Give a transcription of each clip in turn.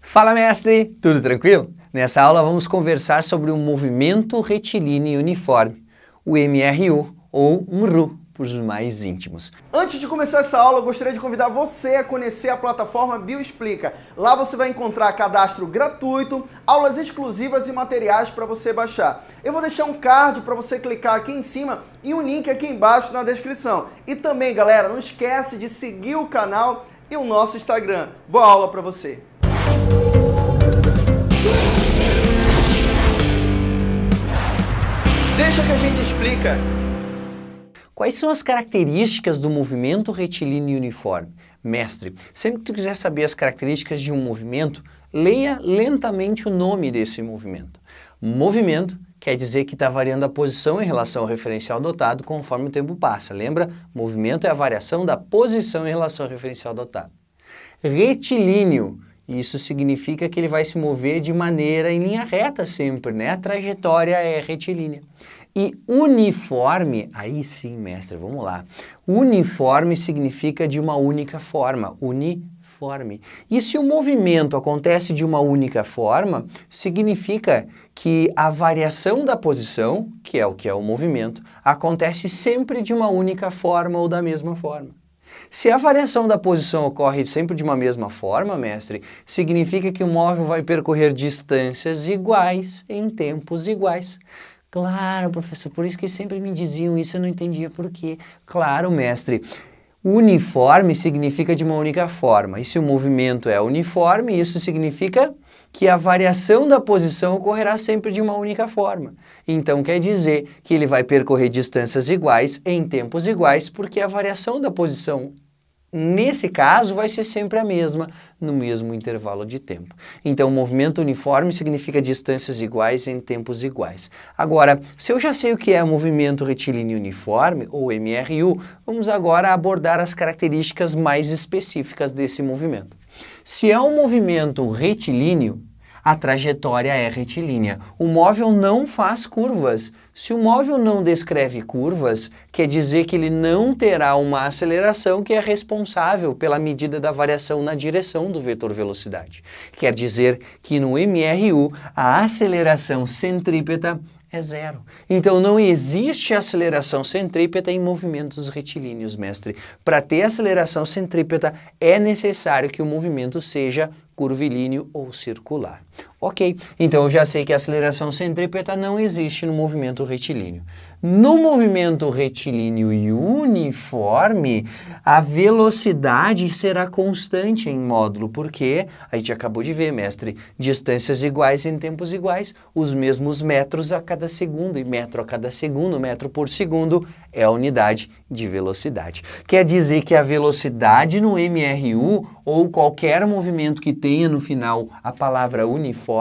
Fala mestre, tudo tranquilo? Nessa aula vamos conversar sobre o movimento retilíneo uniforme, o MRU ou MRU para os mais íntimos. Antes de começar essa aula, eu gostaria de convidar você a conhecer a plataforma Bioexplica. Lá você vai encontrar cadastro gratuito, aulas exclusivas e materiais para você baixar. Eu vou deixar um card para você clicar aqui em cima e um link aqui embaixo na descrição. E também, galera, não esquece de seguir o canal e o nosso Instagram. Boa aula para você! Deixa que a gente explica. Quais são as características do movimento retilíneo uniforme? Mestre, sempre que tu quiser saber as características de um movimento, leia lentamente o nome desse movimento. Movimento quer dizer que está variando a posição em relação ao referencial dotado conforme o tempo passa. Lembra? Movimento é a variação da posição em relação ao referencial dotado. Retilíneo, isso significa que ele vai se mover de maneira em linha reta sempre, né? A trajetória é retilínea. E uniforme, aí sim, mestre, vamos lá. Uniforme significa de uma única forma, uniforme. E se o movimento acontece de uma única forma, significa que a variação da posição, que é o que é o movimento, acontece sempre de uma única forma ou da mesma forma. Se a variação da posição ocorre sempre de uma mesma forma, mestre, significa que o móvel vai percorrer distâncias iguais em tempos iguais. Claro, professor, por isso que sempre me diziam isso, eu não entendia por quê. Claro, mestre, uniforme significa de uma única forma, e se o movimento é uniforme, isso significa que a variação da posição ocorrerá sempre de uma única forma. Então quer dizer que ele vai percorrer distâncias iguais em tempos iguais, porque a variação da posição Nesse caso, vai ser sempre a mesma, no mesmo intervalo de tempo. Então, movimento uniforme significa distâncias iguais em tempos iguais. Agora, se eu já sei o que é movimento retilíneo uniforme, ou MRU, vamos agora abordar as características mais específicas desse movimento. Se é um movimento retilíneo, a trajetória é retilínea. O móvel não faz curvas. Se o móvel não descreve curvas, quer dizer que ele não terá uma aceleração que é responsável pela medida da variação na direção do vetor velocidade. Quer dizer que no MRU a aceleração centrípeta é zero. Então não existe aceleração centrípeta em movimentos retilíneos, mestre. Para ter aceleração centrípeta é necessário que o movimento seja curvilíneo ou circular. Ok, então eu já sei que a aceleração centrípeta não existe no movimento retilíneo. No movimento retilíneo e uniforme, a velocidade será constante em módulo, porque a gente acabou de ver, mestre, distâncias iguais em tempos iguais, os mesmos metros a cada segundo, e metro a cada segundo, metro por segundo, é a unidade de velocidade. Quer dizer que a velocidade no MRU, ou qualquer movimento que tenha no final a palavra uniforme,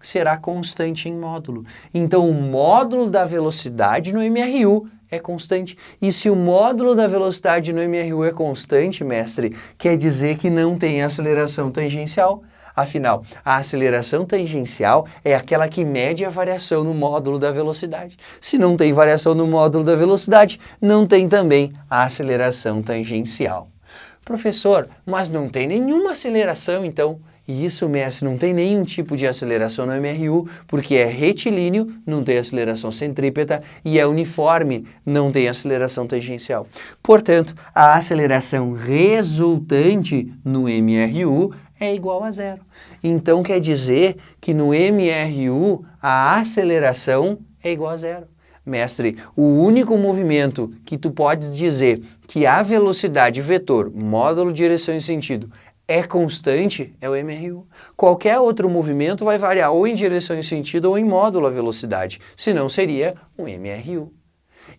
será constante em módulo. Então, o módulo da velocidade no MRU é constante. E se o módulo da velocidade no MRU é constante, mestre, quer dizer que não tem aceleração tangencial. Afinal, a aceleração tangencial é aquela que mede a variação no módulo da velocidade. Se não tem variação no módulo da velocidade, não tem também a aceleração tangencial. Professor, mas não tem nenhuma aceleração, então. E isso, mestre, não tem nenhum tipo de aceleração no MRU, porque é retilíneo, não tem aceleração centrípeta, e é uniforme, não tem aceleração tangencial. Portanto, a aceleração resultante no MRU é igual a zero. Então quer dizer que no MRU a aceleração é igual a zero. Mestre, o único movimento que tu podes dizer que a velocidade vetor, módulo, direção e sentido, é constante é o MRU. Qualquer outro movimento vai variar ou em direção e sentido ou em módulo a velocidade, senão seria um MRU.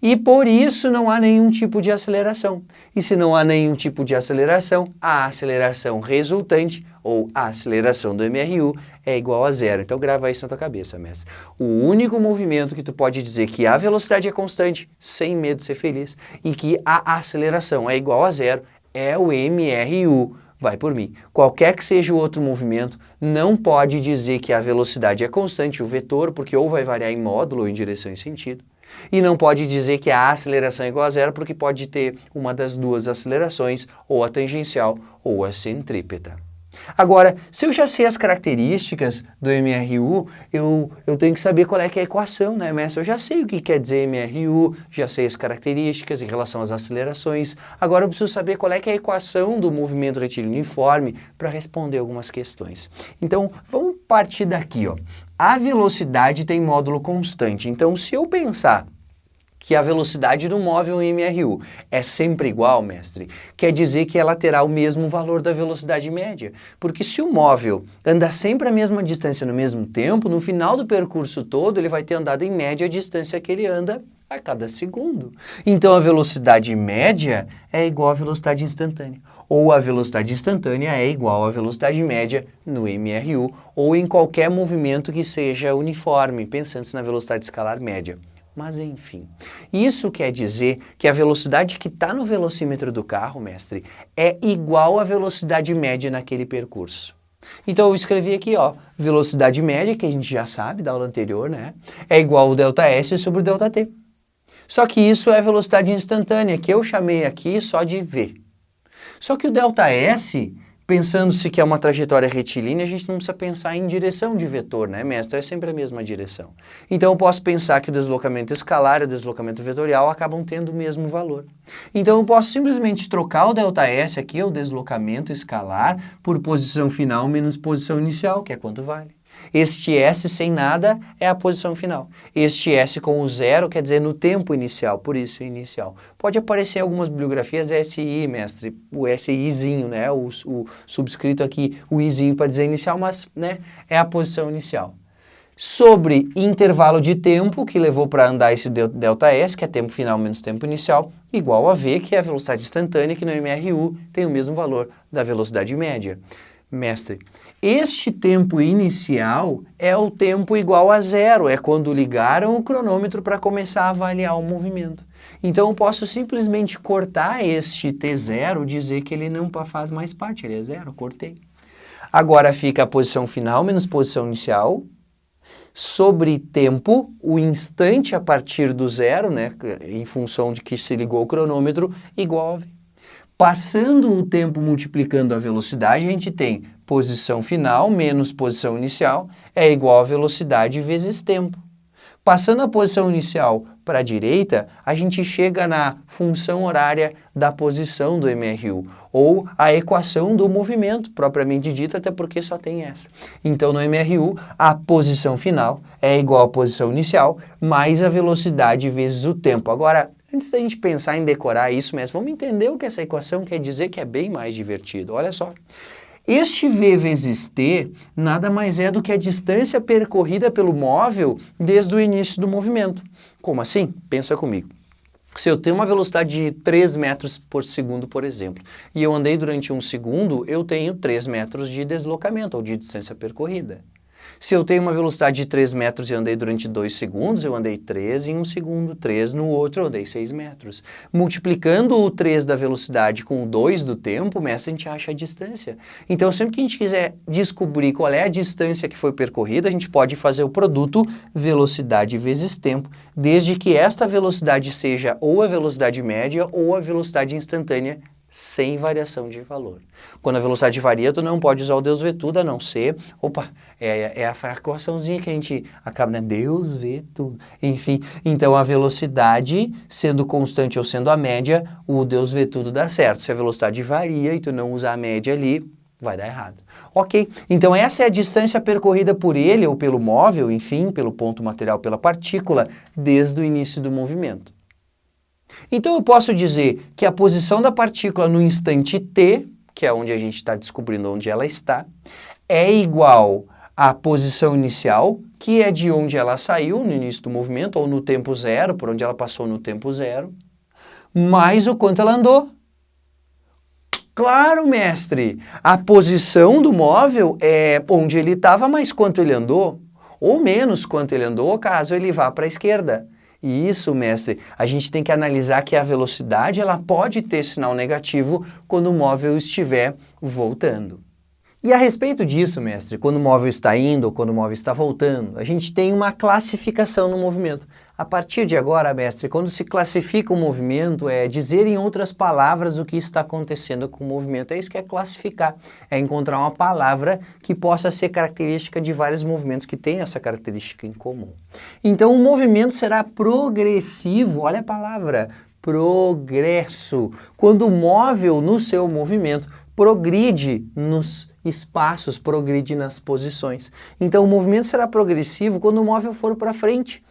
E por isso não há nenhum tipo de aceleração. E se não há nenhum tipo de aceleração, a aceleração resultante, ou a aceleração do MRU, é igual a zero. Então grava isso na tua cabeça, mestre. O único movimento que tu pode dizer que a velocidade é constante, sem medo de ser feliz, e que a aceleração é igual a zero, é o MRU. Vai por mim. Qualquer que seja o outro movimento, não pode dizer que a velocidade é constante, o vetor, porque ou vai variar em módulo ou em direção e sentido, e não pode dizer que a aceleração é igual a zero, porque pode ter uma das duas acelerações, ou a tangencial ou a centrípeta. Agora, se eu já sei as características do MRU, eu, eu tenho que saber qual é, que é a equação, né, mestre? Eu já sei o que quer dizer MRU, já sei as características em relação às acelerações. Agora eu preciso saber qual é, que é a equação do movimento retilíneo uniforme para responder algumas questões. Então, vamos partir daqui, ó. A velocidade tem módulo constante. Então, se eu pensar que a velocidade do móvel MRU é sempre igual, mestre, quer dizer que ela terá o mesmo valor da velocidade média. Porque se o móvel anda sempre a mesma distância no mesmo tempo, no final do percurso todo ele vai ter andado em média a distância que ele anda a cada segundo. Então a velocidade média é igual à velocidade instantânea. Ou a velocidade instantânea é igual à velocidade média no MRU, ou em qualquer movimento que seja uniforme, pensando-se na velocidade escalar média. Mas enfim, isso quer dizer que a velocidade que está no velocímetro do carro, mestre, é igual à velocidade média naquele percurso. Então eu escrevi aqui, ó, velocidade média, que a gente já sabe da aula anterior, né? É igual ao delta S sobre o delta T. Só que isso é velocidade instantânea, que eu chamei aqui só de V. Só que o delta S Pensando-se que é uma trajetória retilínea, a gente não precisa pensar em direção de vetor, né, mestre? É sempre a mesma direção. Então eu posso pensar que o deslocamento escalar e o deslocamento vetorial acabam tendo o mesmo valor. Então eu posso simplesmente trocar o ΔS aqui, o deslocamento escalar, por posição final menos posição inicial, que é quanto vale. Este S sem nada é a posição final. Este S com o zero quer dizer no tempo inicial, por isso inicial. Pode aparecer em algumas bibliografias SI, mestre, o SIzinho, né? O, o subscrito aqui, o Izinho para dizer inicial, mas né, é a posição inicial. Sobre intervalo de tempo que levou para andar esse ΔS, que é tempo final menos tempo inicial, igual a V, que é a velocidade instantânea, que no MRU tem o mesmo valor da velocidade média. Mestre, este tempo inicial é o tempo igual a zero, é quando ligaram o cronômetro para começar a avaliar o movimento. Então eu posso simplesmente cortar este T0, dizer que ele não faz mais parte, ele é zero, cortei. Agora fica a posição final menos posição inicial, sobre tempo, o instante a partir do zero, né, em função de que se ligou o cronômetro, igual a V. Passando o tempo multiplicando a velocidade, a gente tem posição final menos posição inicial é igual a velocidade vezes tempo. Passando a posição inicial para a direita, a gente chega na função horária da posição do MRU, ou a equação do movimento, propriamente dita, até porque só tem essa. Então, no MRU, a posição final é igual à posição inicial, mais a velocidade vezes o tempo. Agora, Antes da gente pensar em decorar isso, mas vamos entender o que essa equação quer dizer que é bem mais divertido. Olha só. Este V vezes T nada mais é do que a distância percorrida pelo móvel desde o início do movimento. Como assim? Pensa comigo. Se eu tenho uma velocidade de 3 metros por segundo, por exemplo, e eu andei durante um segundo, eu tenho 3 metros de deslocamento, ou de distância percorrida. Se eu tenho uma velocidade de 3 metros e andei durante 2 segundos, eu andei 3 em um segundo, 3 no outro, eu andei 6 metros. Multiplicando o 3 da velocidade com o 2 do tempo, mestre, a gente acha a distância. Então, sempre que a gente quiser descobrir qual é a distância que foi percorrida, a gente pode fazer o produto velocidade vezes tempo, desde que esta velocidade seja ou a velocidade média ou a velocidade instantânea sem variação de valor. Quando a velocidade varia, tu não pode usar o Deus vê tudo, a não ser... Opa, é, é a equaçãozinha que a gente acaba, né? Deus vê tudo. Enfim, então a velocidade, sendo constante ou sendo a média, o Deus vê tudo dá certo. Se a velocidade varia e tu não usar a média ali, vai dar errado. Ok, então essa é a distância percorrida por ele ou pelo móvel, enfim, pelo ponto material, pela partícula, desde o início do movimento. Então eu posso dizer que a posição da partícula no instante t, que é onde a gente está descobrindo onde ela está, é igual à posição inicial, que é de onde ela saiu no início do movimento, ou no tempo zero, por onde ela passou no tempo zero, mais o quanto ela andou. Claro, mestre, a posição do móvel é onde ele estava, mais quanto ele andou, ou menos quanto ele andou, caso ele vá para a esquerda. E isso, mestre, a gente tem que analisar que a velocidade ela pode ter sinal negativo quando o móvel estiver voltando. E a respeito disso, mestre, quando o móvel está indo ou quando o móvel está voltando, a gente tem uma classificação no movimento. A partir de agora, mestre, quando se classifica o movimento, é dizer em outras palavras o que está acontecendo com o movimento. É isso que é classificar, é encontrar uma palavra que possa ser característica de vários movimentos que têm essa característica em comum. Então, o movimento será progressivo, olha a palavra, progresso. Quando o móvel no seu movimento progride nos espaços, progride nas posições. Então o movimento será progressivo quando o móvel for para frente,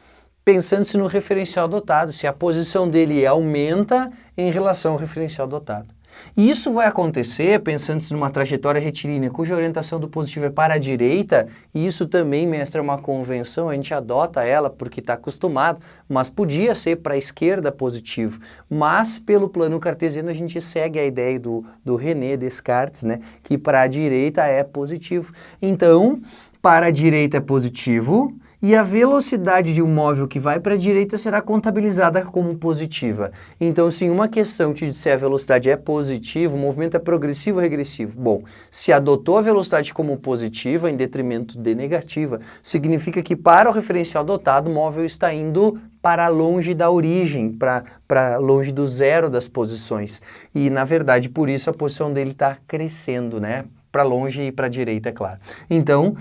pensando-se no referencial dotado, se a posição dele aumenta em relação ao referencial dotado. E isso vai acontecer pensando-se numa trajetória retilínea cuja orientação do positivo é para a direita, e isso também, mestre, é uma convenção, a gente adota ela porque está acostumado, mas podia ser para a esquerda positivo. Mas pelo plano cartesiano a gente segue a ideia do, do René Descartes, né, que para a direita é positivo. Então, para a direita é positivo, e a velocidade de um móvel que vai para a direita será contabilizada como positiva. Então, se uma questão te disser a velocidade é positiva, o movimento é progressivo ou regressivo? Bom, se adotou a velocidade como positiva em detrimento de negativa, significa que para o referencial dotado, o móvel está indo para longe da origem, para longe do zero das posições. E, na verdade, por isso a posição dele está crescendo, né? Para longe e para a direita, é claro. Então,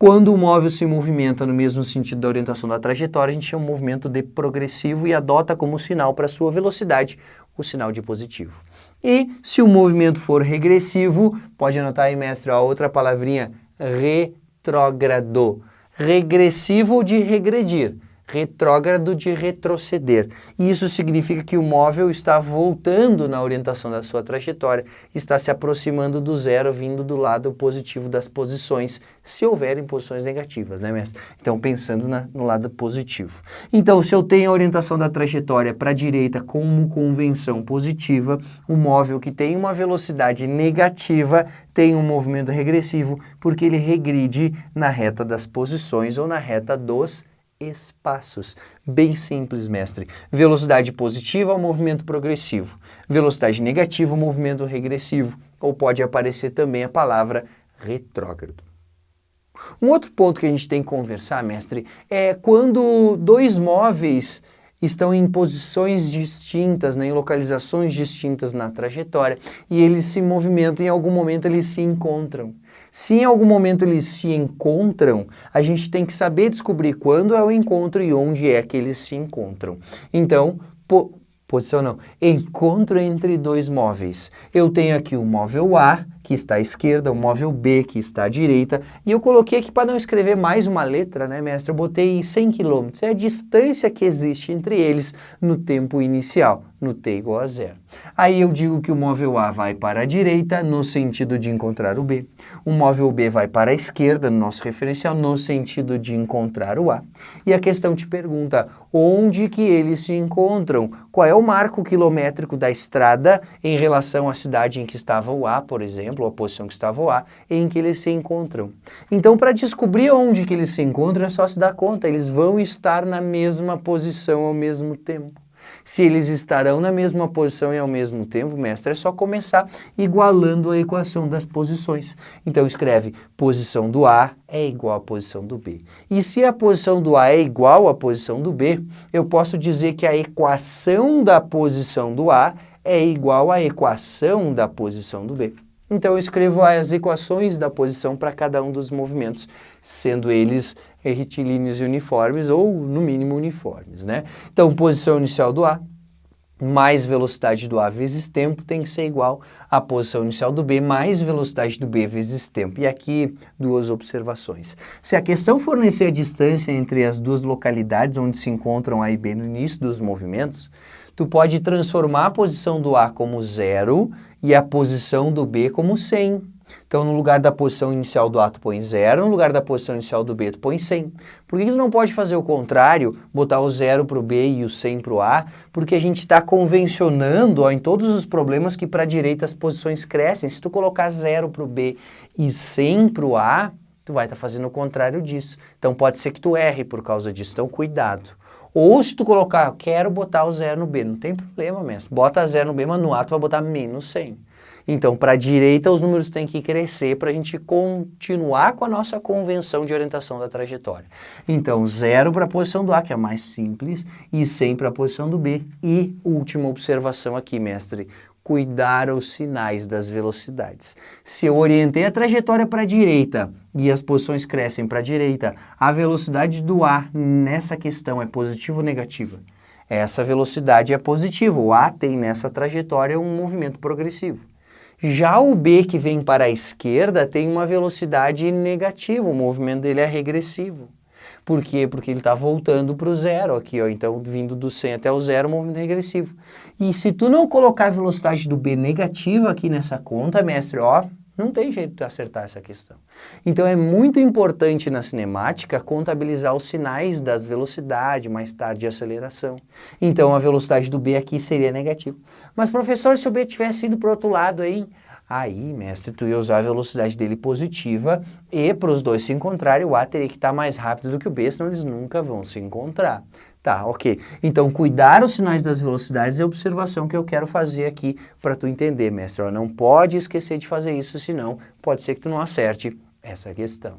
quando o móvel se movimenta no mesmo sentido da orientação da trajetória, a gente chama o movimento de progressivo e adota como sinal para sua velocidade o sinal de positivo. E se o movimento for regressivo, pode anotar aí, mestre, a outra palavrinha, retrógrado. Regressivo de regredir retrógrado de retroceder. E isso significa que o móvel está voltando na orientação da sua trajetória, está se aproximando do zero, vindo do lado positivo das posições, se houverem posições negativas, né, mestre? Então, pensando na, no lado positivo. Então, se eu tenho a orientação da trajetória para a direita como convenção positiva, o móvel que tem uma velocidade negativa tem um movimento regressivo, porque ele regride na reta das posições ou na reta dos espaços. Bem simples, mestre. Velocidade positiva, movimento progressivo. Velocidade negativa, movimento regressivo. Ou pode aparecer também a palavra retrógrado. Um outro ponto que a gente tem que conversar, mestre, é quando dois móveis estão em posições distintas, né, em localizações distintas na trajetória, e eles se movimentam e em algum momento eles se encontram. Se em algum momento eles se encontram, a gente tem que saber descobrir quando é o encontro e onde é que eles se encontram. Então, po posição não, encontro entre dois móveis. Eu tenho aqui o móvel A, que está à esquerda, o móvel B, que está à direita, e eu coloquei aqui para não escrever mais uma letra, né, mestre? Eu botei 100 km, é a distância que existe entre eles no tempo inicial no t igual a zero. Aí eu digo que o móvel A vai para a direita no sentido de encontrar o B. O móvel B vai para a esquerda no nosso referencial no sentido de encontrar o A. E a questão te pergunta onde que eles se encontram? Qual é o marco quilométrico da estrada em relação à cidade em que estava o A, por exemplo, ou a posição que estava o A, em que eles se encontram. Então, para descobrir onde que eles se encontram, é só se dar conta, eles vão estar na mesma posição ao mesmo tempo. Se eles estarão na mesma posição e ao mesmo tempo, mestre, é só começar igualando a equação das posições. Então escreve posição do A é igual à posição do B. E se a posição do A é igual à posição do B, eu posso dizer que a equação da posição do A é igual à equação da posição do B. Então eu escrevo as equações da posição para cada um dos movimentos, sendo eles retilíneos e uniformes ou no mínimo uniformes, né? Então posição inicial do A mais velocidade do A vezes tempo tem que ser igual à posição inicial do B mais velocidade do B vezes tempo. E aqui duas observações. Se a questão fornecer a distância entre as duas localidades onde se encontram A e B no início dos movimentos, tu pode transformar a posição do A como zero e a posição do B como 100. Então, no lugar da posição inicial do A, tu põe 0, no lugar da posição inicial do B, tu põe 100. Por que tu não pode fazer o contrário, botar o 0 para o B e o 100 para o A? Porque a gente está convencionando ó, em todos os problemas que para a direita as posições crescem. Se tu colocar 0 para o B e 100 para o A, tu vai estar tá fazendo o contrário disso. Então, pode ser que tu erre por causa disso. Então, cuidado. Ou se tu colocar, quero botar o zero no B, não tem problema mesmo. Bota zero no B, mas no A tu vai botar menos 100. Então, para a direita, os números têm que crescer para a gente continuar com a nossa convenção de orientação da trajetória. Então, zero para a posição do A, que é mais simples, e 100 para a posição do B. E última observação aqui, mestre, cuidar os sinais das velocidades. Se eu orientei a trajetória para a direita e as posições crescem para a direita, a velocidade do A nessa questão é positiva ou negativa? Essa velocidade é positiva, o A tem nessa trajetória um movimento progressivo. Já o B que vem para a esquerda tem uma velocidade negativa, o movimento dele é regressivo. Por quê? Porque ele está voltando para o zero aqui, ó. então vindo do 100 até o zero, movimento regressivo. E se tu não colocar a velocidade do B negativa aqui nessa conta, mestre, ó, não tem jeito de acertar essa questão. Então é muito importante na cinemática contabilizar os sinais das velocidades, mais tarde aceleração. Então a velocidade do B aqui seria negativa. Mas professor, se o B tivesse ido para o outro lado aí, aí mestre, tu ia usar a velocidade dele positiva e para os dois se encontrarem o A teria que estar mais rápido do que o B, senão eles nunca vão se encontrar. Tá, ok. Então, cuidar os sinais das velocidades é a observação que eu quero fazer aqui para tu entender, mestre. não pode esquecer de fazer isso, senão pode ser que tu não acerte essa questão.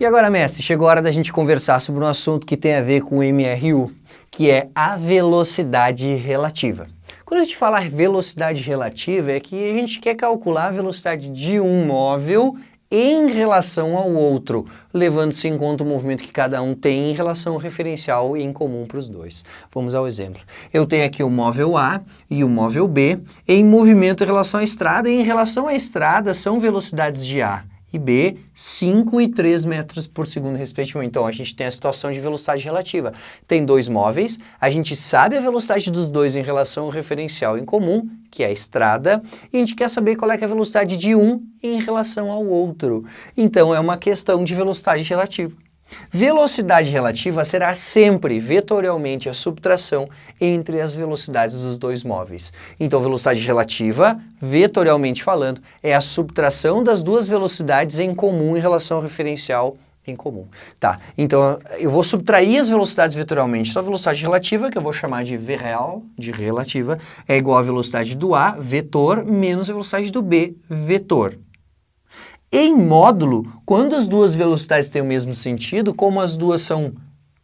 E agora, mestre, chegou a hora da gente conversar sobre um assunto que tem a ver com o MRU, que é a velocidade relativa. Quando a gente fala velocidade relativa, é que a gente quer calcular a velocidade de um móvel em relação ao outro, levando-se em conta o movimento que cada um tem em relação ao referencial em comum para os dois. Vamos ao exemplo. Eu tenho aqui o móvel A e o móvel B em movimento em relação à estrada, e em relação à estrada são velocidades de A e B, 5 e 3 metros por segundo, respectivamente. Então, a gente tem a situação de velocidade relativa. Tem dois móveis, a gente sabe a velocidade dos dois em relação ao referencial em comum, que é a estrada, e a gente quer saber qual é, é a velocidade de um em relação ao outro. Então, é uma questão de velocidade relativa. Velocidade relativa será sempre vetorialmente a subtração entre as velocidades dos dois móveis. Então, velocidade relativa, vetorialmente falando, é a subtração das duas velocidades em comum em relação ao referencial em comum. Tá, então eu vou subtrair as velocidades vetorialmente. Só a velocidade relativa, que eu vou chamar de V real, de relativa, é igual à velocidade do A, vetor, menos a velocidade do B, vetor. Em módulo, quando as duas velocidades têm o mesmo sentido, como as duas são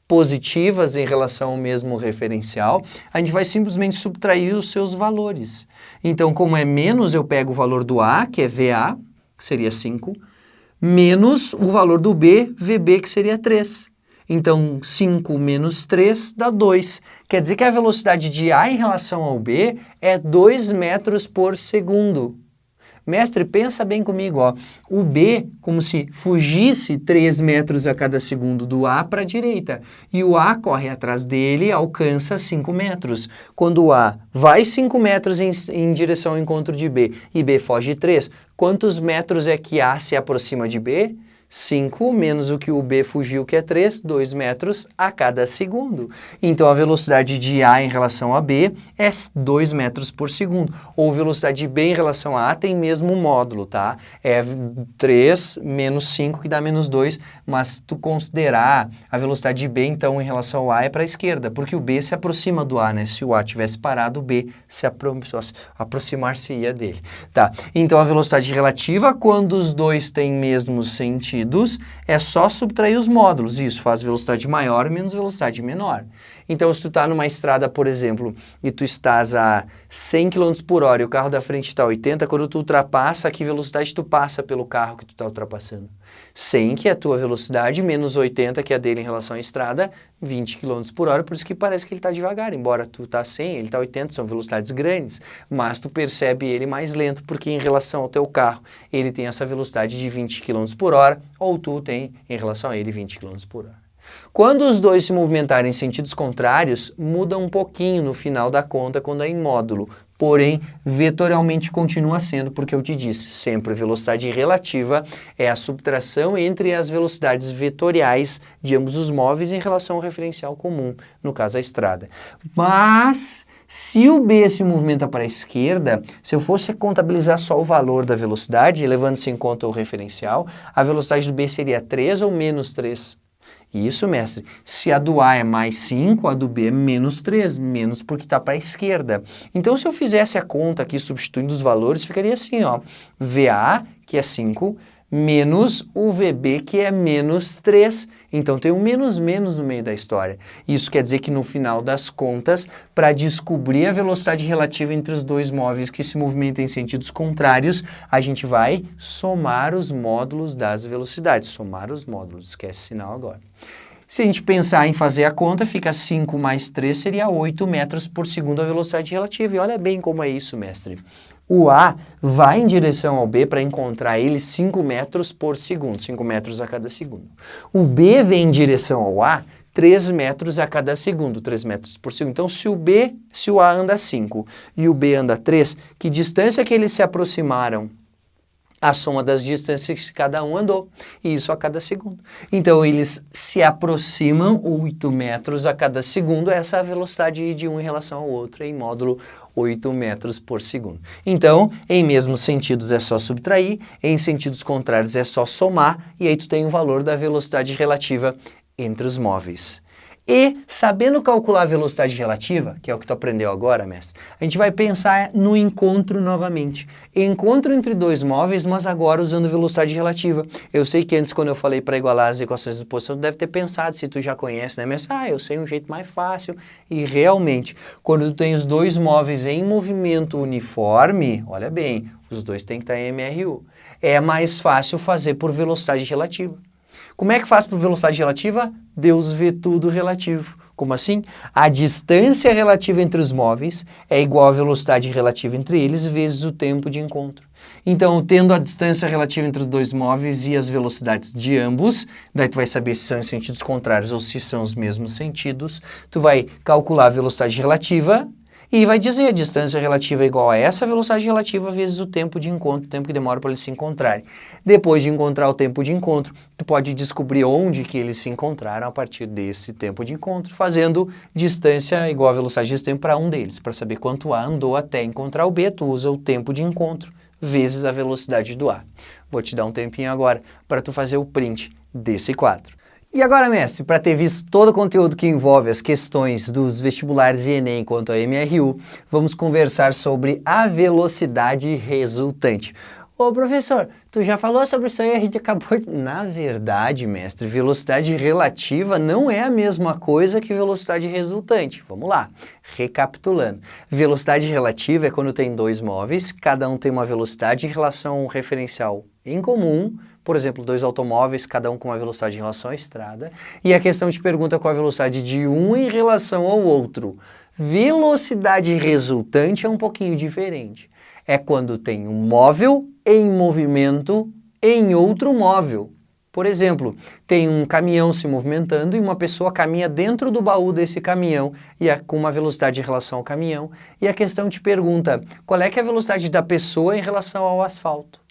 positivas em relação ao mesmo referencial, a gente vai simplesmente subtrair os seus valores. Então, como é menos, eu pego o valor do A, que é VA, que seria 5, menos o valor do B, VB, que seria 3. Então, 5 menos 3 dá 2. Quer dizer que a velocidade de A em relação ao B é 2 metros por segundo. Mestre, pensa bem comigo, ó. O B, como se fugisse 3 metros a cada segundo do A para a direita. E o A corre atrás dele, alcança 5 metros. Quando o A vai 5 metros em, em direção ao encontro de B e B foge 3, quantos metros é que A se aproxima de B? 5 menos o que o B fugiu, que é 3, 2 metros a cada segundo. Então, a velocidade de A em relação a B é 2 metros por segundo. Ou velocidade de B em relação a A tem mesmo módulo, tá? É 3 menos 5, que dá menos 2, mas tu considerar a velocidade de B, então, em relação ao A é para a esquerda, porque o B se aproxima do A, né? Se o A tivesse parado, o B se apro aproximar-se-ia dele, tá? Então, a velocidade relativa, quando os dois têm mesmo sentido, sentidos, é só subtrair os módulos. Isso faz velocidade maior menos velocidade menor. Então, se tu está numa estrada, por exemplo, e tu estás a 100 km por hora e o carro da frente está a 80, quando tu ultrapassa, a que velocidade tu passa pelo carro que tu está ultrapassando? 100, que é a tua velocidade, menos 80, que é a dele em relação à estrada, 20 km por hora, por isso que parece que ele está devagar, embora tu está 100, ele está 80, são velocidades grandes, mas tu percebe ele mais lento, porque em relação ao teu carro, ele tem essa velocidade de 20 km por hora, ou tu tem em relação a ele 20 km por hora. Quando os dois se movimentarem em sentidos contrários, muda um pouquinho no final da conta quando é em módulo, porém vetorialmente continua sendo, porque eu te disse, sempre velocidade relativa é a subtração entre as velocidades vetoriais de ambos os móveis em relação ao referencial comum, no caso a estrada. Mas se o B se movimenta para a esquerda, se eu fosse contabilizar só o valor da velocidade, levando-se em conta o referencial, a velocidade do B seria 3 ou menos 3 Isso, mestre. Se a do A é mais 5, a do B é menos 3, menos porque está para a esquerda. Então, se eu fizesse a conta aqui substituindo os valores, ficaria assim, ó, VA, que é 5, menos o VB, que é menos 3. Então tem um menos menos no meio da história. Isso quer dizer que no final das contas, para descobrir a velocidade relativa entre os dois móveis que se movimentam em sentidos contrários, a gente vai somar os módulos das velocidades. Somar os módulos, esquece sinal agora. Se a gente pensar em fazer a conta, fica 5 mais 3 seria 8 metros por segundo a velocidade relativa. E olha bem como é isso, mestre. O A vai em direção ao B para encontrar ele 5 metros por segundo, 5 metros a cada segundo. O B vem em direção ao A 3 metros a cada segundo, 3 metros por segundo. Então, se o B, se o A anda 5 e o B anda 3, que distância que eles se aproximaram a soma das distâncias que cada um andou, e isso a cada segundo. Então, eles se aproximam 8 metros a cada segundo, essa é a velocidade de um em relação ao outro, em módulo 8 metros por segundo. Então, em mesmos sentidos é só subtrair, em sentidos contrários é só somar, e aí tu tem o valor da velocidade relativa entre os móveis. E, sabendo calcular a velocidade relativa, que é o que tu aprendeu agora, mestre, a gente vai pensar no encontro novamente. Encontro entre dois móveis, mas agora usando velocidade relativa. Eu sei que antes, quando eu falei para igualar as equações de posição, tu deve ter pensado, se tu já conhece, né, mestre? Ah, eu sei um jeito mais fácil. E realmente, quando tu tem os dois móveis em movimento uniforme, olha bem, os dois têm que estar em MRU. É mais fácil fazer por velocidade relativa. Como é que faz por velocidade relativa? Deus vê tudo relativo. Como assim? A distância relativa entre os móveis é igual à velocidade relativa entre eles vezes o tempo de encontro. Então, tendo a distância relativa entre os dois móveis e as velocidades de ambos, daí tu vai saber se são em sentidos contrários ou se são os mesmos sentidos, tu vai calcular a velocidade relativa e vai dizer a distância relativa é igual a essa velocidade relativa vezes o tempo de encontro, o tempo que demora para eles se encontrarem. Depois de encontrar o tempo de encontro, tu pode descobrir onde que eles se encontraram a partir desse tempo de encontro, fazendo distância igual a velocidade desse tempo para um deles. Para saber quanto A andou até encontrar o B, tu usa o tempo de encontro vezes a velocidade do A. Vou te dar um tempinho agora para tu fazer o print desse quadro. E agora, mestre, para ter visto todo o conteúdo que envolve as questões dos vestibulares e Enem quanto a MRU, vamos conversar sobre a velocidade resultante. Ô professor, tu já falou sobre isso aí, a gente acabou de... Na verdade, mestre, velocidade relativa não é a mesma coisa que velocidade resultante. Vamos lá, recapitulando. Velocidade relativa é quando tem dois móveis, cada um tem uma velocidade em relação a um referencial em comum, por exemplo, dois automóveis, cada um com uma velocidade em relação à estrada, e a questão te pergunta qual a velocidade de um em relação ao outro. Velocidade resultante é um pouquinho diferente. É quando tem um móvel em movimento em outro móvel. Por exemplo, tem um caminhão se movimentando e uma pessoa caminha dentro do baú desse caminhão e é com uma velocidade em relação ao caminhão. E a questão te pergunta qual é, é a velocidade da pessoa em relação ao asfalto.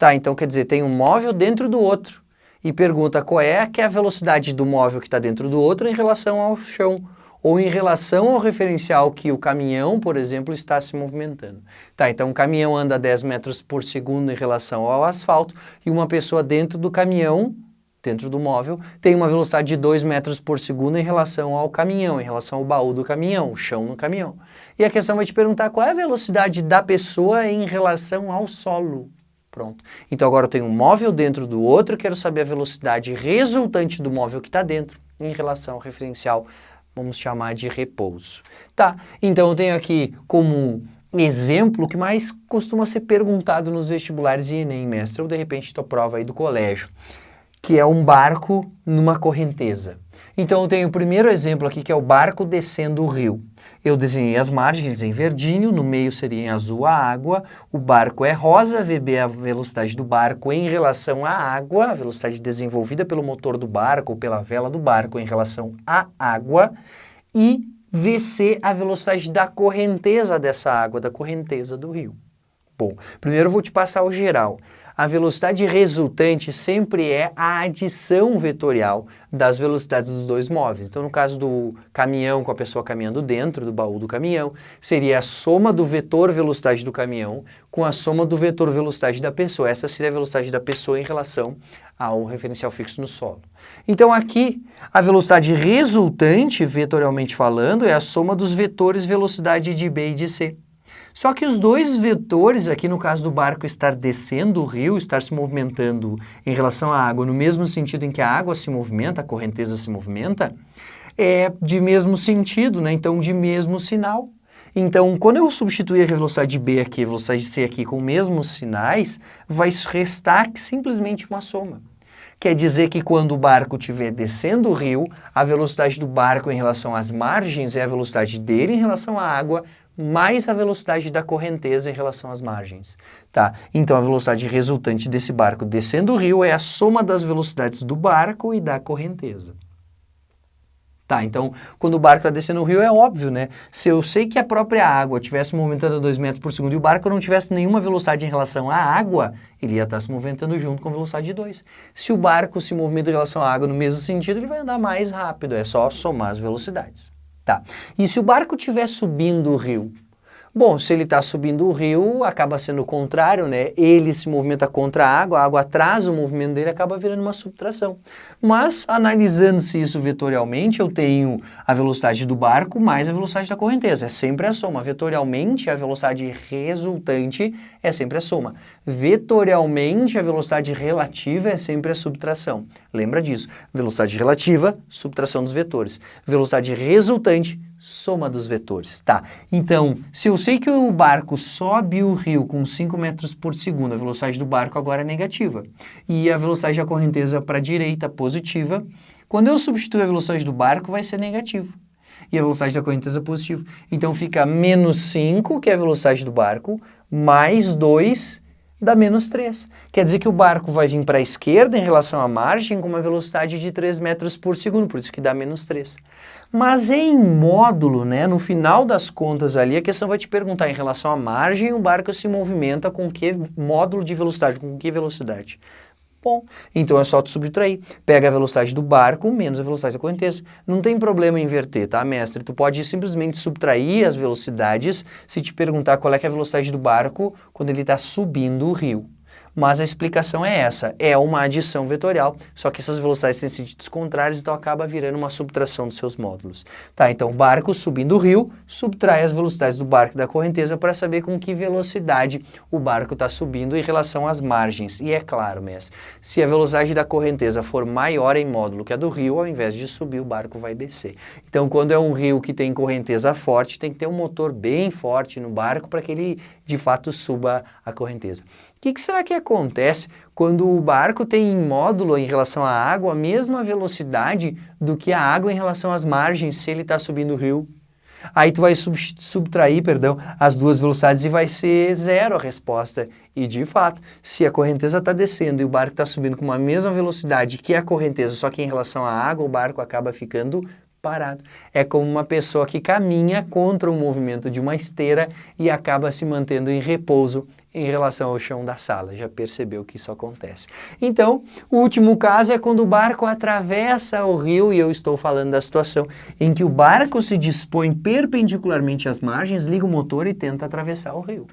Tá, então quer dizer, tem um móvel dentro do outro. E pergunta qual é, que é a velocidade do móvel que está dentro do outro em relação ao chão. Ou em relação ao referencial que o caminhão, por exemplo, está se movimentando. Tá, então o caminhão anda 10 metros por segundo em relação ao asfalto e uma pessoa dentro do caminhão, dentro do móvel, tem uma velocidade de 2 metros por segundo em relação ao caminhão, em relação ao baú do caminhão, o chão no caminhão. E a questão vai te perguntar qual é a velocidade da pessoa em relação ao solo. Pronto. Então agora eu tenho um móvel dentro do outro, quero saber a velocidade resultante do móvel que está dentro em relação ao referencial, vamos chamar de repouso. Tá, então eu tenho aqui como exemplo que mais costuma ser perguntado nos vestibulares e Enem, mestre, ou de repente tua prova aí do colégio, que é um barco numa correnteza. Então eu tenho o primeiro exemplo aqui que é o barco descendo o rio. Eu desenhei as margens em verdinho, no meio seria em azul a água, o barco é rosa, VB é a velocidade do barco em relação à água, a velocidade desenvolvida pelo motor do barco ou pela vela do barco em relação à água, e VC a velocidade da correnteza dessa água, da correnteza do rio. Bom, primeiro eu vou te passar o geral a velocidade resultante sempre é a adição vetorial das velocidades dos dois móveis. Então, no caso do caminhão com a pessoa caminhando dentro do baú do caminhão, seria a soma do vetor velocidade do caminhão com a soma do vetor velocidade da pessoa. Essa seria a velocidade da pessoa em relação ao referencial fixo no solo. Então aqui, a velocidade resultante, vetorialmente falando, é a soma dos vetores velocidade de B e de C. Só que os dois vetores, aqui no caso do barco estar descendo o rio, estar se movimentando em relação à água, no mesmo sentido em que a água se movimenta, a correnteza se movimenta, é de mesmo sentido, né? então de mesmo sinal. Então, quando eu substituir a velocidade B aqui, a velocidade C aqui com os mesmos sinais, vai restar simplesmente uma soma. Quer dizer que quando o barco estiver descendo o rio, a velocidade do barco em relação às margens é a velocidade dele em relação à água, mais a velocidade da correnteza em relação às margens. Tá? Então a velocidade resultante desse barco descendo o rio é a soma das velocidades do barco e da correnteza. Tá, então quando o barco está descendo o rio é óbvio, né? Se eu sei que a própria água estivesse movimentando a 2 metros por segundo e o barco não tivesse nenhuma velocidade em relação à água, ele ia estar tá se movimentando junto com velocidade de 2. Se o barco se movimenta em relação à água no mesmo sentido, ele vai andar mais rápido, é só somar as velocidades. Tá. E se o barco estiver subindo o rio, Bom, se ele está subindo o rio, acaba sendo o contrário, né? Ele se movimenta contra a água, a água atrasa o movimento dele, acaba virando uma subtração. Mas, analisando-se isso vetorialmente, eu tenho a velocidade do barco mais a velocidade da correnteza. É sempre a soma. Vetorialmente, a velocidade resultante é sempre a soma. Vetorialmente, a velocidade relativa é sempre a subtração. Lembra disso. Velocidade relativa, subtração dos vetores. Velocidade resultante, soma dos vetores, tá? Então, se eu sei que o barco sobe o rio com 5 metros por segundo, a velocidade do barco agora é negativa, e a velocidade da correnteza para a direita positiva, quando eu substituir a velocidade do barco vai ser negativo, e a velocidade da correnteza positiva. Então fica menos 5, que é a velocidade do barco, mais 2, dá menos 3. Quer dizer que o barco vai vir para a esquerda em relação à margem com uma velocidade de 3 metros por segundo, por isso que dá menos 3. Mas em módulo, né, no final das contas ali, a questão vai te perguntar em relação à margem, o barco se movimenta com que módulo de velocidade, com que velocidade? Bom, então é só tu subtrair. Pega a velocidade do barco menos a velocidade da correnteza. Não tem problema inverter, tá, mestre? Tu pode simplesmente subtrair as velocidades se te perguntar qual é, é a velocidade do barco quando ele está subindo o rio mas a explicação é essa, é uma adição vetorial, só que essas velocidades têm sentidos contrários, então acaba virando uma subtração dos seus módulos. Tá, então o barco subindo o rio, subtrai as velocidades do barco da correnteza para saber com que velocidade o barco está subindo em relação às margens. E é claro, mestre, se a velocidade da correnteza for maior em módulo que a do rio, ao invés de subir, o barco vai descer. Então quando é um rio que tem correnteza forte, tem que ter um motor bem forte no barco para que ele de fato suba a correnteza. O que, que, será que acontece quando o barco tem em módulo em relação à água a mesma velocidade do que a água em relação às margens se ele está subindo o rio? Aí tu vai sub subtrair, perdão, as duas velocidades e vai ser zero a resposta. E de fato, se a correnteza está descendo e o barco está subindo com a mesma velocidade que a correnteza, só que em relação à água o barco acaba ficando parado. É como uma pessoa que caminha contra o movimento de uma esteira e acaba se mantendo em repouso em relação ao chão da sala. Já percebeu que isso acontece. Então, o último caso é quando o barco atravessa o rio, e eu estou falando da situação em que o barco se dispõe perpendicularmente às margens, liga o motor e tenta atravessar o rio.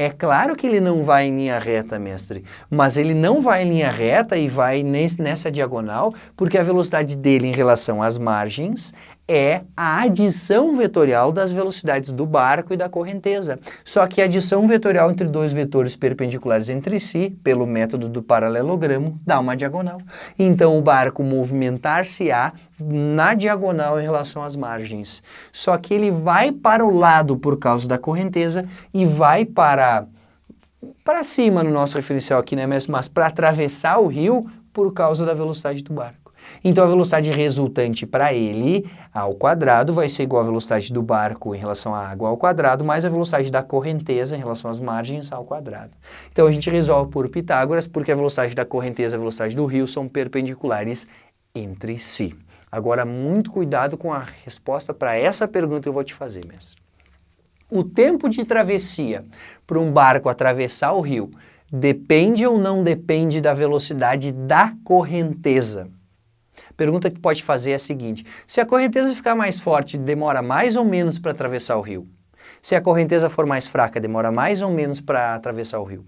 É claro que ele não vai em linha reta, mestre, mas ele não vai em linha reta e vai nessa diagonal porque a velocidade dele em relação às margens é a adição vetorial das velocidades do barco e da correnteza. Só que a adição vetorial entre dois vetores perpendiculares entre si, pelo método do paralelogramo, dá uma diagonal. Então o barco movimentar-se-á na diagonal em relação às margens. Só que ele vai para o lado por causa da correnteza e vai para para cima no nosso referencial aqui, né, mas para atravessar o rio por causa da velocidade do barco. Então a velocidade resultante para ele ao quadrado vai ser igual à velocidade do barco em relação à água ao quadrado, mais a velocidade da correnteza em relação às margens ao quadrado. Então a gente resolve por Pitágoras, porque a velocidade da correnteza e a velocidade do rio são perpendiculares entre si. Agora, muito cuidado com a resposta para essa pergunta que eu vou te fazer, mestre. O tempo de travessia para um barco atravessar o rio depende ou não depende da velocidade da correnteza? Pergunta que pode fazer é a seguinte, se a correnteza ficar mais forte, demora mais ou menos para atravessar o rio? Se a correnteza for mais fraca, demora mais ou menos para atravessar o rio?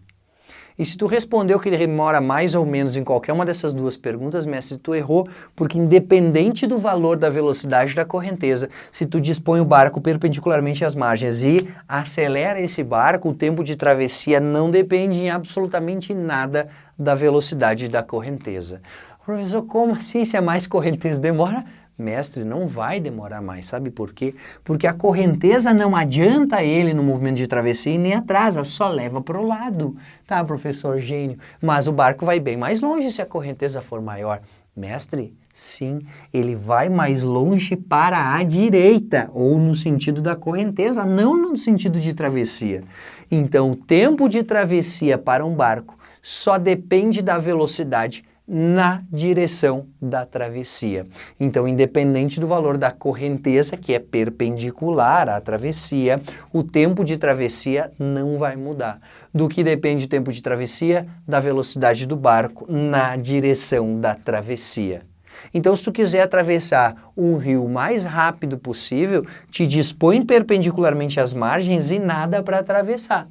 E se tu respondeu que ele demora mais ou menos em qualquer uma dessas duas perguntas, mestre, tu errou, porque independente do valor da velocidade da correnteza, se tu dispõe o barco perpendicularmente às margens e acelera esse barco, o tempo de travessia não depende em absolutamente nada da velocidade da correnteza. Professor, como assim se é mais correnteza demora? Mestre, não vai demorar mais, sabe por quê? Porque a correnteza não adianta ele no movimento de travessia e nem atrasa, só leva para o lado. Tá, professor gênio, mas o barco vai bem mais longe se a correnteza for maior. Mestre, sim, ele vai mais longe para a direita, ou no sentido da correnteza, não no sentido de travessia. Então, o tempo de travessia para um barco só depende da velocidade na direção da travessia. Então, independente do valor da correnteza, que é perpendicular à travessia, o tempo de travessia não vai mudar. Do que depende o tempo de travessia? Da velocidade do barco na direção da travessia. Então, se tu quiser atravessar um rio mais rápido possível, te dispõe perpendicularmente às margens e nada para atravessar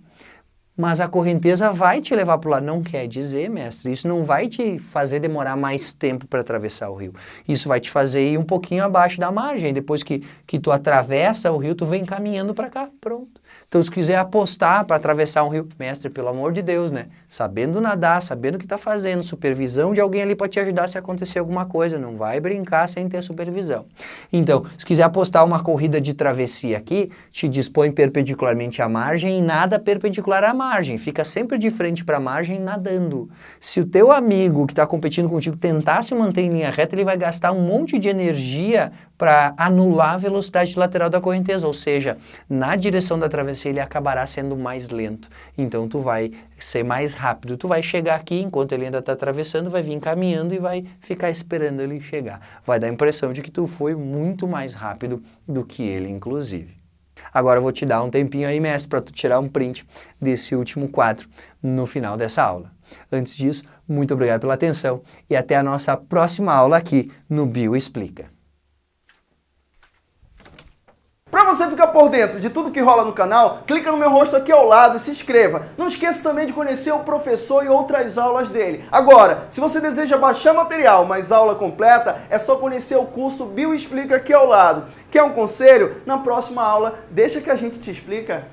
mas a correnteza vai te levar para o lado. Não quer dizer, mestre, isso não vai te fazer demorar mais tempo para atravessar o rio. Isso vai te fazer ir um pouquinho abaixo da margem. Depois que, que tu atravessa o rio, tu vem caminhando para cá, pronto. Então, se quiser apostar para atravessar um rio, mestre, pelo amor de Deus, né? Sabendo nadar, sabendo o que está fazendo, supervisão de alguém ali para te ajudar se acontecer alguma coisa. Não vai brincar sem ter supervisão. Então, se quiser apostar uma corrida de travessia aqui, te dispõe perpendicularmente à margem e nada perpendicular à margem. Fica sempre de frente para a margem nadando. Se o teu amigo que está competindo contigo tentar se manter em linha reta, ele vai gastar um monte de energia para anular a velocidade lateral da correnteza, ou seja, na direção da travessia ele acabará sendo mais lento. Então tu vai ser mais rápido, tu vai chegar aqui enquanto ele ainda está atravessando, vai vir caminhando e vai ficar esperando ele chegar. Vai dar a impressão de que tu foi muito mais rápido do que ele, inclusive. Agora eu vou te dar um tempinho aí, mestre, para tu tirar um print desse último quadro no final dessa aula. Antes disso, muito obrigado pela atenção e até a nossa próxima aula aqui no Bio Explica. Para você ficar por dentro de tudo que rola no canal, clica no meu rosto aqui ao lado e se inscreva. Não esqueça também de conhecer o professor e outras aulas dele. Agora, se você deseja baixar material, mas aula completa, é só conhecer o curso Bio Explica aqui ao lado. Quer um conselho? Na próxima aula, deixa que a gente te explica.